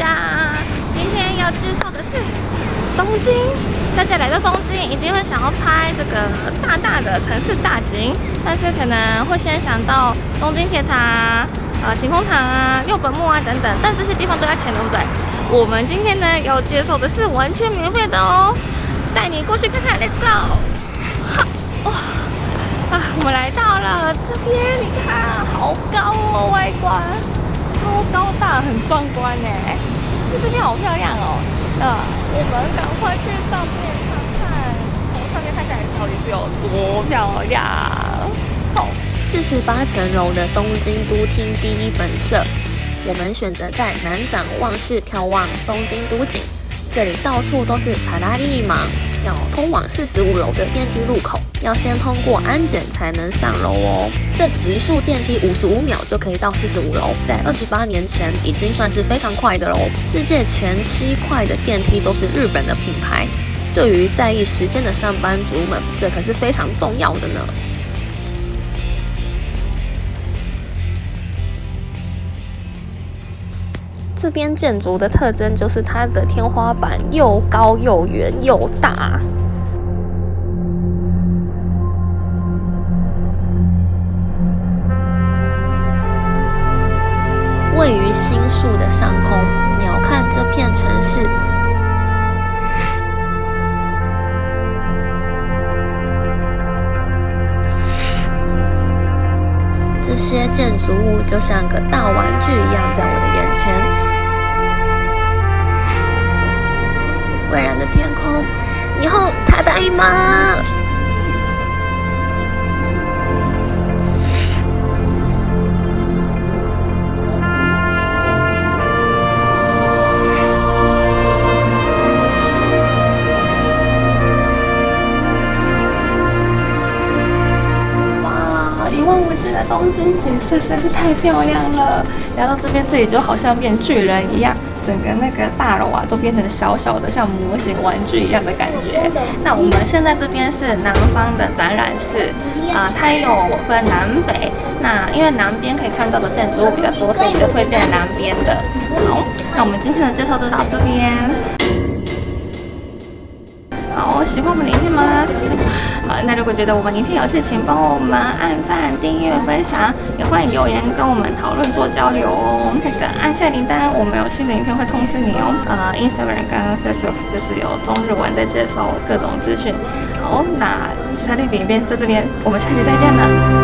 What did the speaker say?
家，今天要介绍的是东京。大家来到东京，一定会想要拍这个大大的城市大景，但是可能会先想到东京铁塔、呃晴空塔啊、六本木啊等等，但这些地方都要钱，对不对？我们今天呢要接受的是完全免费的哦，带你过去看看，Let's go！哇、啊，我们来到了这边，你看好高哦，外观。超高大，很壮观呢。这边好漂亮哦，啊，我们赶快去上面看看，从上面看下来到底是有多漂亮。好，四十八层楼的东京都厅第一本社。我们选择在南展望室眺望东京都景，这里到处都是查拉利芒，要通往四十五楼的电梯入口，要先通过安检才能上楼哦。这极速电梯五十五秒就可以到四十五楼，在二十八年前已经算是非常快的喽。世界前七快的电梯都是日本的品牌，对于在意时间的上班族们，这可是非常重要的呢。这边建筑的特征就是它的天花板又高又圆又大。位于新宿的上空，鸟瞰这片城市，这些建筑物就像个大玩具一样，在我的眼前。以后他答应吗？哇，一望无际的东京景色实在是太漂亮了。来到这边，这里就好像变巨人一样。整个那个大楼啊，都变成小小的，像模型玩具一样的感觉。那我们现在这边是南方的展览室，啊，它也有分南北。那因为南边可以看到的建筑物比较多，所以就推荐南边的。好，那我们今天的介绍就到这边。好，喜欢我们的影片吗？那如果觉得我们影片有事情帮我们按赞、订阅、分享，也欢迎留言跟我们讨论做交流哦。那个按下铃铛，我们有新的影片会通知你哦。呃，Instagram 跟 Facebook 就是有中日文在介绍各种资讯。好，那其他的影片在这边，我们下期再见了。